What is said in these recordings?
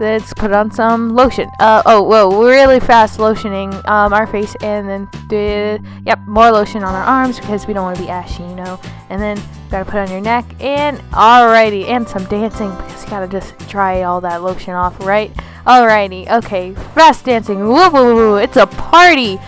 let's put on some lotion. Uh, oh, whoa, really fast lotioning um, our face, and then, the, yep, more lotion on our arms because we don't want to be ashy, you know. And then, gotta put on your neck, and alrighty, and some dancing because you gotta just dry all that lotion off, right? Alrighty, okay, fast dancing, woo woo woo, it's a party!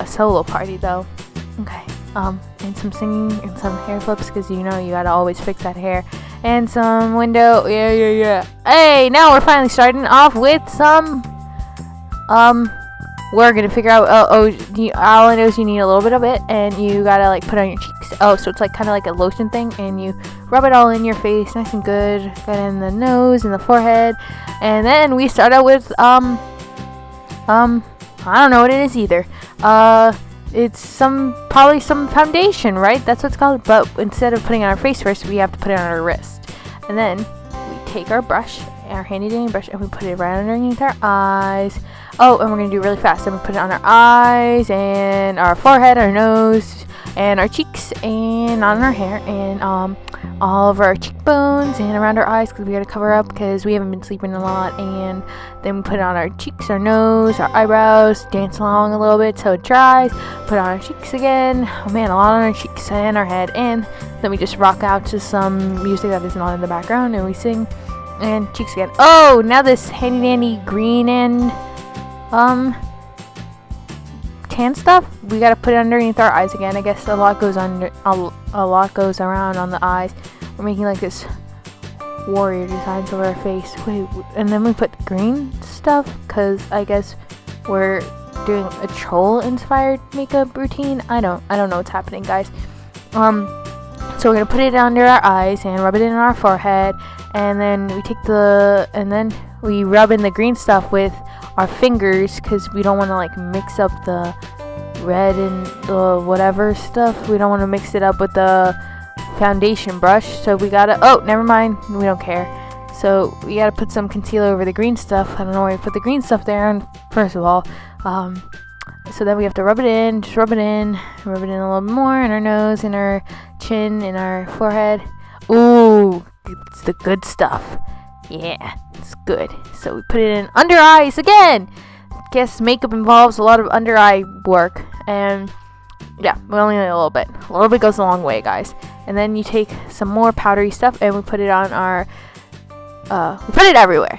a solo party, though. Okay, um, and some singing and some hair flips because you know you gotta always fix that hair and some window. Yeah, yeah, yeah. Hey, now we're finally starting off with some. Um, we're gonna figure out. Oh, oh you, all I know is you need a little bit of it, and you gotta like put on your cheeks. Oh, so it's like kind of like a lotion thing, and you rub it all in your face, nice and good. Got in the nose and the forehead, and then we start out with um, um, I don't know what it is either. Uh it's some probably some foundation, right? That's what's called. But instead of putting on our face first, we have to put it on our wrist. And then we take our brush, our handy dandy brush, and we put it right underneath our eyes. Oh, and we're gonna do really fast. Then we put it on our eyes and our forehead, our nose, and our cheeks, and on our hair, and um all of our cheekbones and around our eyes because we gotta cover up because we haven't been sleeping a lot and then we put on our cheeks our nose our eyebrows dance along a little bit so it dries put on our cheeks again oh man a lot on our cheeks and our head and then we just rock out to some music that isn't on in the background and we sing and cheeks again. Oh now this handy dandy green and um tan stuff we gotta put it underneath our eyes again. I guess a lot goes under a, a lot goes around on the eyes. We're making like this warrior designs over our face. Wait and then we put the green stuff because i guess we're doing a troll inspired makeup routine. I don't i don't know what's happening guys. Um so we're gonna put it under our eyes and rub it in our forehead and then we take the and then we rub in the green stuff with our fingers because we don't want to like mix up the red and the whatever stuff. We don't want to mix it up with the foundation brush. So we gotta, oh, never mind. We don't care. So we gotta put some concealer over the green stuff. I don't know why we put the green stuff there. And first of all, um, so then we have to rub it in, just rub it in, rub it in a little more in our nose, in our chin, in our forehead. Ooh, it's the good stuff. Yeah, it's good. So we put it in under eyes again. Guess makeup involves a lot of under eye work, and yeah, we only need a little bit. A little bit goes a long way, guys. And then you take some more powdery stuff and we put it on our. Uh, we put it everywhere.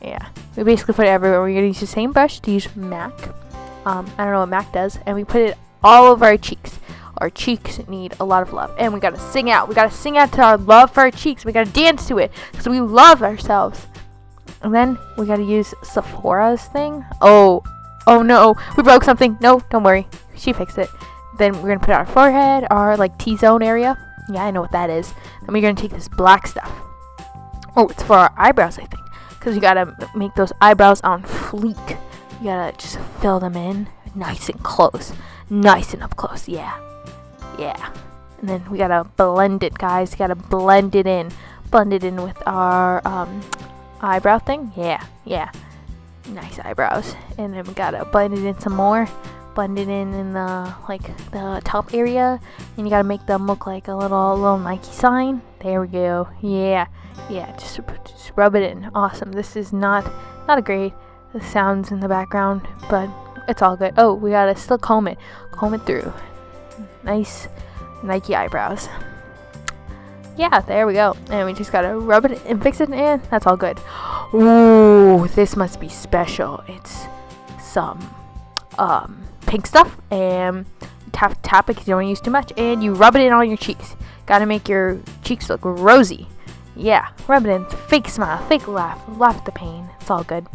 Yeah, we basically put it everywhere. We're gonna use the same brush to use MAC. Um, I don't know what MAC does, and we put it all over our cheeks. Our cheeks need a lot of love. And we gotta sing out. We gotta sing out to our love for our cheeks. We gotta dance to it. Because we love ourselves. And then we gotta use Sephora's thing. Oh, oh no. We broke something. No, don't worry. She fixed it. Then we're gonna put our forehead, our like T-zone area. Yeah, I know what that is. Then we're gonna take this black stuff. Oh, it's for our eyebrows, I think. Because you gotta make those eyebrows on fleek. You gotta just fill them in nice and close. Nice and up close, yeah. Yeah. And then we gotta blend it, guys. gotta blend it in. Blend it in with our um, eyebrow thing. Yeah, yeah. Nice eyebrows. And then we gotta blend it in some more. Blend it in in the like the top area, and you gotta make them look like a little little Nike sign. There we go. Yeah, yeah. Just just rub it in. Awesome. This is not not a great the sounds in the background, but it's all good. Oh, we gotta still comb it, comb it through nice Nike eyebrows. Yeah, there we go. And we just gotta rub it and fix it and that's all good. Ooh, this must be special. It's some um, pink stuff and tap tap it because you don't use too much and you rub it in on your cheeks. Gotta make your cheeks look rosy. Yeah, rub it in. Fake smile, fake laugh, laugh at the pain. It's all good.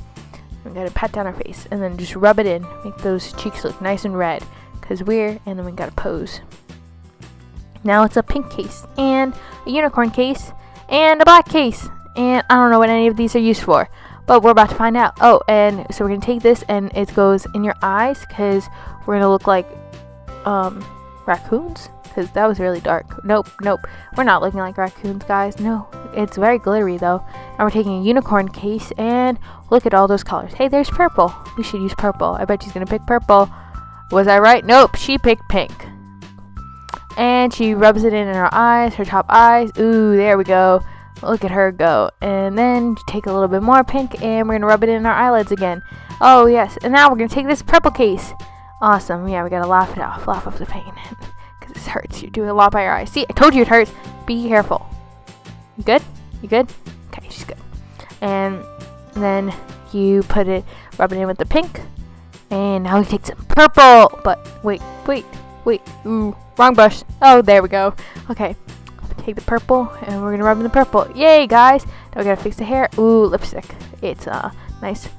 We gotta pat down our face and then just rub it in. Make those cheeks look nice and red because we're, and then we gotta pose. Now it's a pink case, and a unicorn case, and a black case, and I don't know what any of these are used for, but we're about to find out. Oh, and so we're gonna take this, and it goes in your eyes, because we're gonna look like, um, raccoons, because that was really dark. Nope, nope. We're not looking like raccoons, guys. No, it's very glittery though. Now we're taking a unicorn case and look at all those colors. Hey, there's purple. We should use purple. I bet she's gonna pick purple. Was I right? Nope, she picked pink. And she rubs it in, in her eyes, her top eyes. Ooh, there we go. Look at her go. And then take a little bit more pink and we're gonna rub it in our eyelids again. Oh yes, and now we're gonna take this purple case. Awesome, yeah, we gotta laugh it off, laugh off the pain. Because this hurts, you're doing a lot by your eyes. See, I told you it hurts. Be careful. You good? You good? Okay, she's good. And then you put it, rub it in with the pink. And now we take some purple. But wait, wait, wait. Ooh, wrong brush. Oh, there we go. Okay, take the purple and we're gonna rub in the purple. Yay, guys! Now we gotta fix the hair. Ooh, lipstick. It's a uh, nice,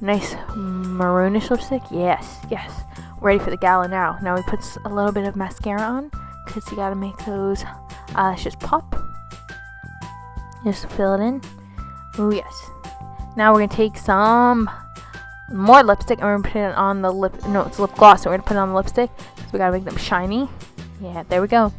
nice maroonish lipstick. Yes, yes. Ready for the gala now. Now we put a little bit of mascara on because you gotta make those eyelashes pop. Just fill it in. Oh yes. Now we're gonna take some more lipstick and we're gonna put it on the lip. No, it's lip gloss. So we're gonna put it on the lipstick. So we gotta make them shiny. Yeah, there we go.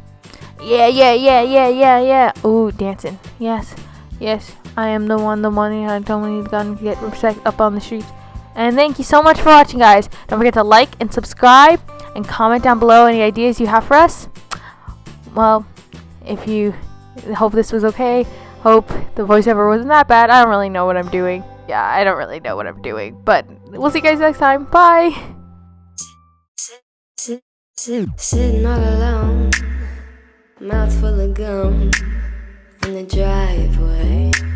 Yeah, yeah, yeah, yeah, yeah, yeah. Ooh, dancing. Yes, yes. I am the one, the money. I don't need gun to get respect up on the streets. And thank you so much for watching, guys. Don't forget to like and subscribe and comment down below any ideas you have for us. Well, if you hope this was okay, hope the voiceover wasn't that bad. I don't really know what I'm doing. Yeah, I don't really know what I'm doing. But we'll see you guys next time. Bye. Sitting all alone mouth full of gum in the driveway.